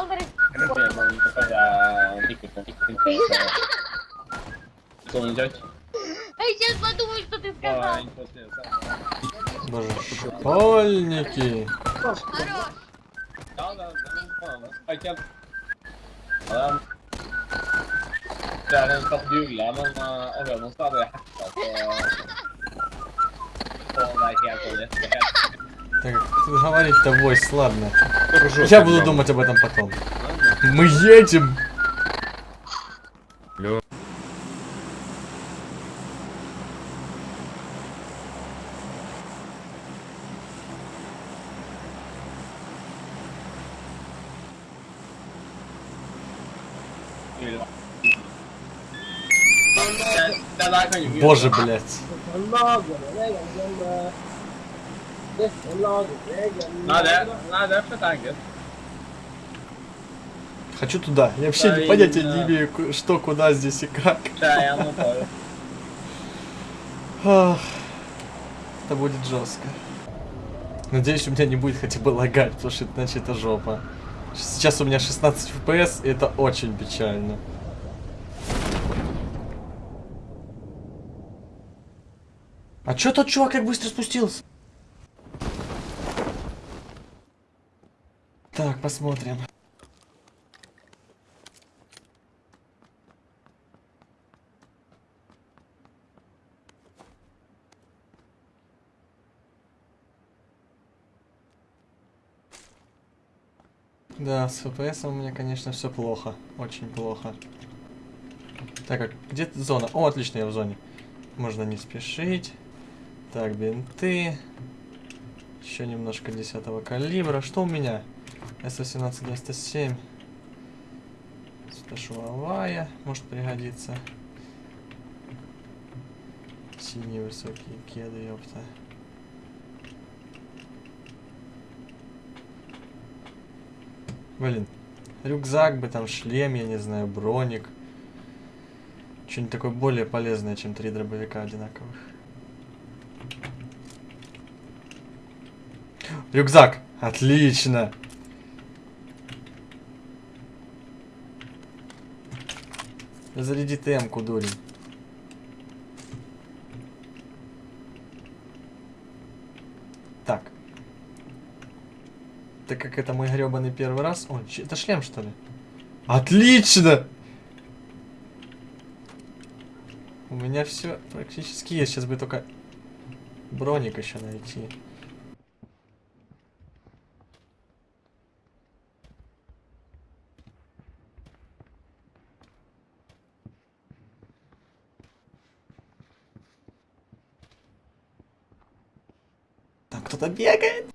Смотри, Что не делать? А я сейчас подумаю, что ты сказал. Боже, школьники. Хорош. Да, да, да. Хотя... Ja, det er en slags jule, men uh, å høre noe så hadde jeg hacka på på det er helt sånn rett og helt. Так, говорить-то войс, ладно. Я буду думать об этом потом. Мы едем. Ikke Боже, блядь. Det er for enkelt. Хочу туда. Я вообще не понятия не имею, что, куда здесь и как. Er gjennomført. Ах, Это будет жестко. Надеюсь, у меня не будет хотя бы лагать, потому что иначе это жопа. Сейчас у меня 16 FPS, и это очень печально. А чё тот чувак как быстро спустился? Так, посмотрим. Да, с FPS у меня, конечно, все плохо. Очень плохо. Так, как где зона? О, отлично, я в зоне. Можно не спешить. Так, бинты. Еще немножко 10 калибра. Что у меня? С-18-97. Сташуовая. Может пригодиться. Синие высокие кеды, ёпта. Блин. Рюкзак бы там, шлем, я не знаю, броник. Что-нибудь такое более полезное, чем три дробовика одинаковых. Рюкзак! Отлично! Заряди ТМ-ку, дурень. Так. Так как это мой гребаный первый раз... О, это шлем, что ли? Отлично! У меня все практически есть. Сейчас бы только броник еще найти. Кто-то бегает.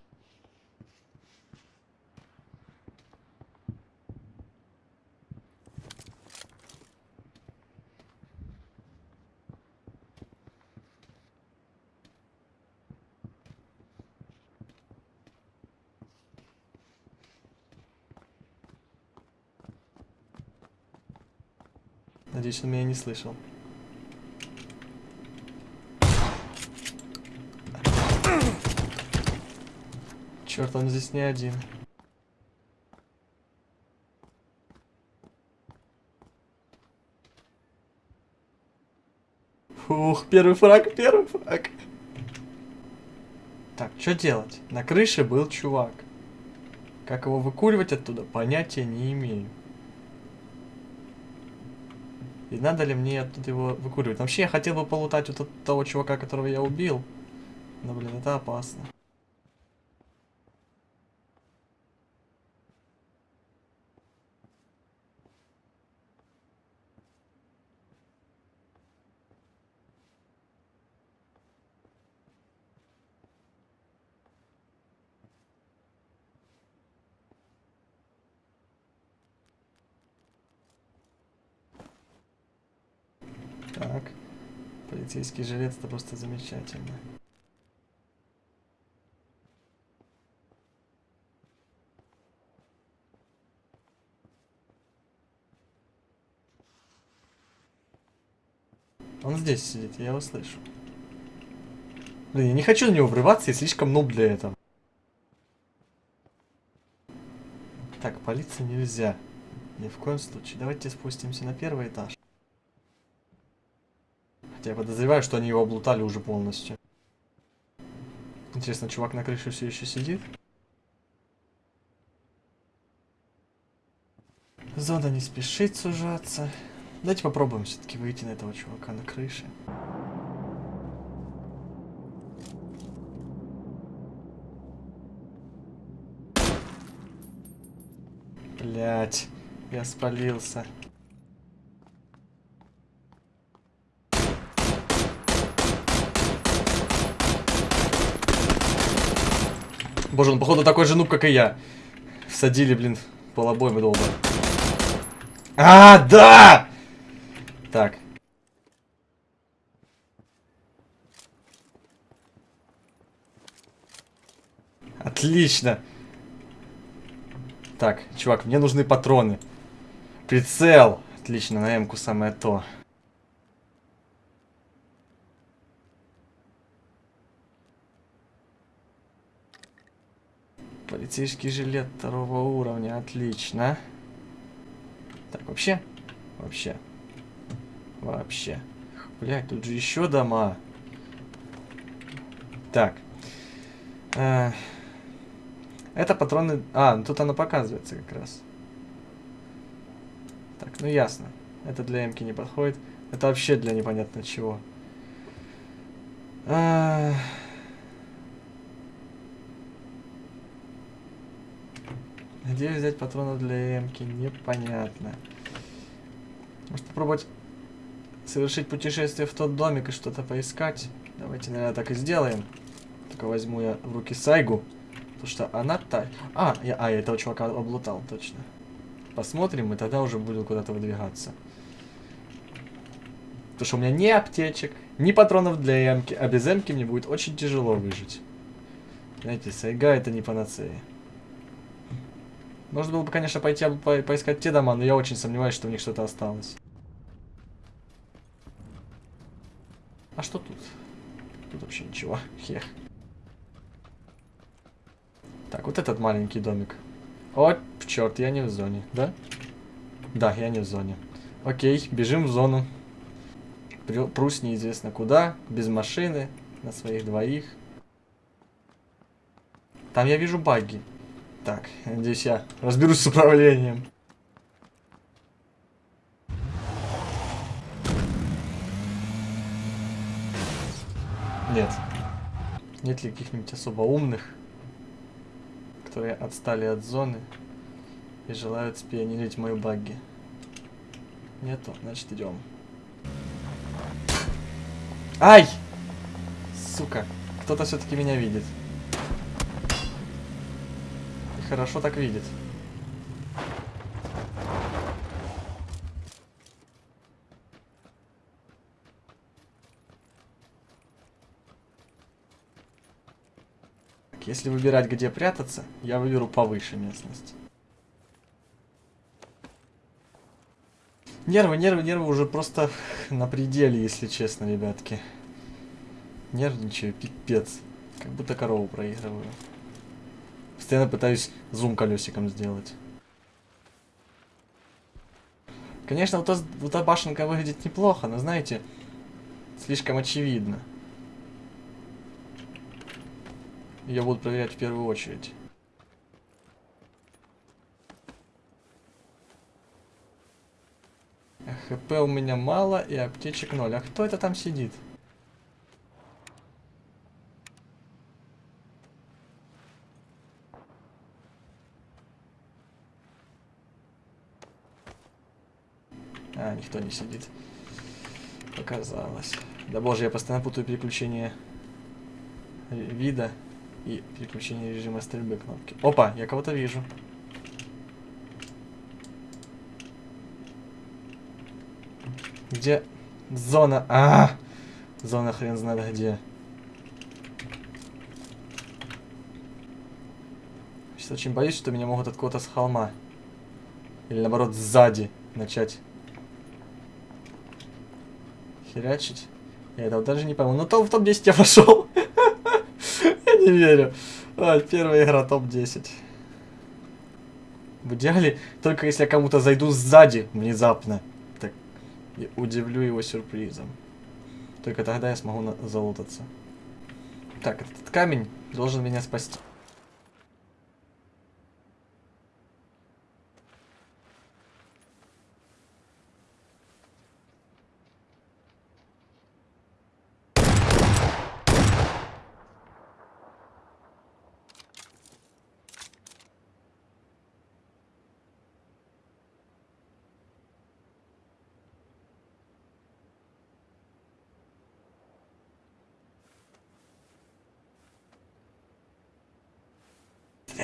Надеюсь, он меня не слышал. Черт, он здесь не один. Фух, первый фраг, первый фраг. Так, что делать? На крыше был чувак. Как его выкуривать оттуда, понятия не имею. И надо ли мне оттуда его выкуривать? Вообще, я хотел бы полутать вот от того чувака, которого я убил. Но, блин, это опасно. Так. Полицейский жилет это просто замечательно. Он здесь сидит, я его слышу. Блин, я не хочу на него врываться, я слишком нуб для этого. Так, палиться нельзя. Ни в коем случае. Давайте спустимся на первый этаж. Я подозреваю, что они его облутали уже полностью. Интересно, чувак на крыше все еще сидит? Зона не спешит сужаться. Давайте попробуем все-таки выйти на этого чувака на крыше. Блять, я спалился. Боже, он походу такой же нуб, как и я. Всадили, блин, полобоем долго. А, да! Так. Отлично. Так, чувак, мне нужны патроны. Прицел. Отлично, на М-ку самое то. Полицейский жилет второго уровня, отлично. Так, вообще, вообще, вообще. Блять, тут же еще дома. Так. Э, это патроны... А, ну тут оно показывается как раз. Так, ну ясно. Это для Эмки не подходит. Это вообще для непонятно чего. А... Где взять патронов для Эмки? Непонятно. Может попробовать совершить путешествие в тот домик и что-то поискать? Давайте, наверное, так и сделаем. Только возьму я в руки Сайгу. Потому что она та... А, я, а, я этого чувака облутал, точно. Посмотрим, и тогда уже буду куда-то выдвигаться. Потому что у меня ни аптечек, ни патронов для эмки, а без эмки мне будет очень тяжело выжить. Знаете, сайга это не панацея. Можно было бы, конечно, пойти по поискать те дома, но я очень сомневаюсь, что у них что-то осталось. А что тут? Тут вообще ничего. Хех. Так, вот этот маленький домик. О, черт, я не в зоне, да? Да, я не в зоне. Окей, бежим в зону. Прусь неизвестно куда, без машины, на своих двоих. Там я вижу баги. Так, надеюсь, я разберусь с управлением. Нет. Нет ли каких-нибудь особо умных, которые отстали от зоны и желают спионерить мою багги? Нету, значит идем. Ай! Сука, кто-то все-таки меня видит. Хорошо так видит. Если выбирать, где прятаться, я выберу повыше местность. Нервы, нервы, нервы уже просто на пределе, если честно, ребятки. Нервничаю, пипец. Как будто корову проигрываю. Постоянно пытаюсь зум колесиком сделать. Конечно, вот, вот эта башенка выглядит неплохо, но знаете, слишком очевидно. Ее будут проверять в первую очередь. ХП у меня мало и аптечек ноль. А кто это там сидит? А, никто не сидит. Показалось. Да боже, я постоянно путаю переключение вида и переключение режима стрельбы кнопки. Опа, я кого-то вижу. Где зона? А, -а, а, зона хрен знает где. Сейчас очень боюсь, что меня могут откуда-то с холма. Или наоборот сзади начать херячить. Я этого даже не пойму. Ну то в топ-10 я пошел. я не верю. А, первая игра топ-10. В идеале, только если я кому-то зайду сзади внезапно. Так, удивлю его сюрпризом. Только тогда я смогу залутаться. Так, этот камень должен меня спасти.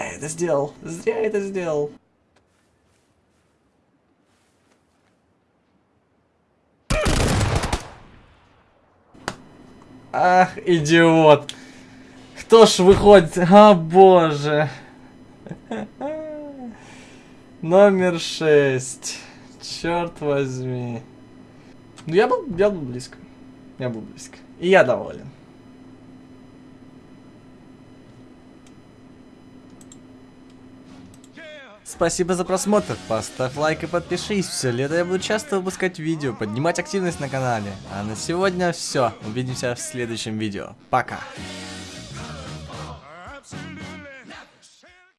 Я это сделал. Зря я это сделал. Ах, идиот. Кто ж выходит? А, боже. Номер шесть. Черт возьми. Ну, я был, я был близко. Я был близко. И я доволен. Спасибо за просмотр, поставь лайк и подпишись. Все лето я буду часто выпускать видео, поднимать активность на канале. А на сегодня все. Увидимся в следующем видео. Пока.